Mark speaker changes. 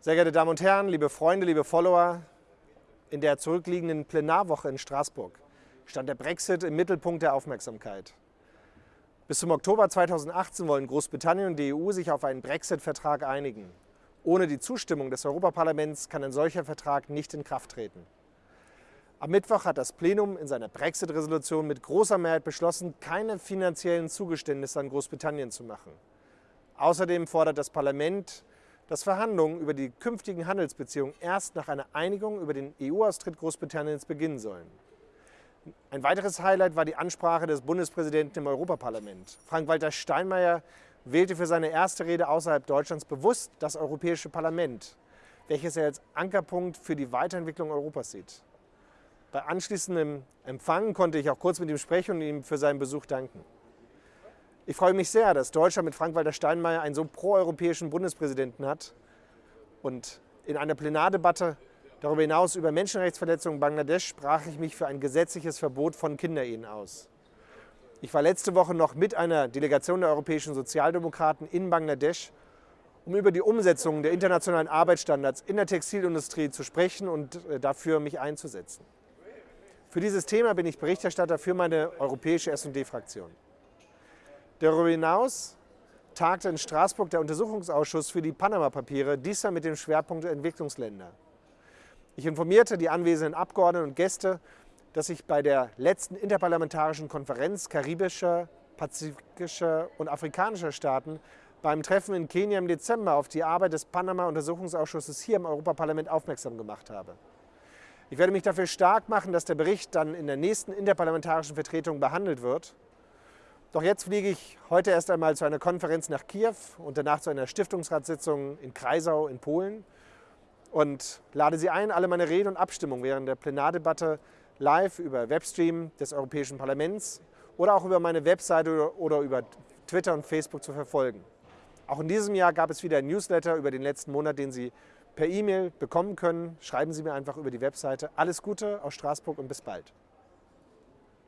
Speaker 1: Sehr geehrte Damen und Herren, liebe Freunde, liebe Follower, in der zurückliegenden Plenarwoche in Straßburg stand der Brexit im Mittelpunkt der Aufmerksamkeit. Bis zum Oktober 2018 wollen Großbritannien und die EU sich auf einen Brexit-Vertrag einigen. Ohne die Zustimmung des Europaparlaments kann ein solcher Vertrag nicht in Kraft treten. Am Mittwoch hat das Plenum in seiner Brexit-Resolution mit großer Mehrheit beschlossen, keine finanziellen Zugeständnisse an Großbritannien zu machen. Außerdem fordert das Parlament, dass Verhandlungen über die künftigen Handelsbeziehungen erst nach einer Einigung über den EU-Austritt Großbritanniens beginnen sollen. Ein weiteres Highlight war die Ansprache des Bundespräsidenten im Europaparlament. Frank-Walter Steinmeier wählte für seine erste Rede außerhalb Deutschlands bewusst das Europäische Parlament, welches er als Ankerpunkt für die Weiterentwicklung Europas sieht. Bei anschließendem Empfang konnte ich auch kurz mit ihm sprechen und ihm für seinen Besuch danken. Ich freue mich sehr, dass Deutschland mit Frank-Walter Steinmeier einen so proeuropäischen Bundespräsidenten hat und in einer Plenardebatte darüber hinaus über Menschenrechtsverletzungen in Bangladesch sprach ich mich für ein gesetzliches Verbot von Kinderehen aus. Ich war letzte Woche noch mit einer Delegation der europäischen Sozialdemokraten in Bangladesch, um über die Umsetzung der internationalen Arbeitsstandards in der Textilindustrie zu sprechen und äh, dafür mich einzusetzen. Für dieses Thema bin ich Berichterstatter für meine europäische S&D-Fraktion. Darüber hinaus tagte in Straßburg der Untersuchungsausschuss für die Panama-Papiere, diesmal mit dem Schwerpunkt Entwicklungsländer. Ich informierte die anwesenden Abgeordneten und Gäste, dass sich bei der letzten interparlamentarischen Konferenz karibischer, pazifischer und afrikanischer Staaten beim Treffen in Kenia im Dezember auf die Arbeit des Panama-Untersuchungsausschusses hier im Europaparlament aufmerksam gemacht habe. Ich werde mich dafür stark machen, dass der Bericht dann in der nächsten interparlamentarischen Vertretung behandelt wird doch jetzt fliege ich heute erst einmal zu einer Konferenz nach Kiew und danach zu einer Stiftungsratssitzung in Kreisau in Polen und lade Sie ein, alle meine Reden und Abstimmungen während der Plenardebatte live über Webstream des Europäischen Parlaments oder auch über meine Webseite oder über Twitter und Facebook zu verfolgen. Auch in diesem Jahr gab es wieder ein Newsletter über den letzten Monat, den Sie per E-Mail bekommen können. Schreiben Sie mir einfach über die Webseite. Alles Gute aus Straßburg und bis bald.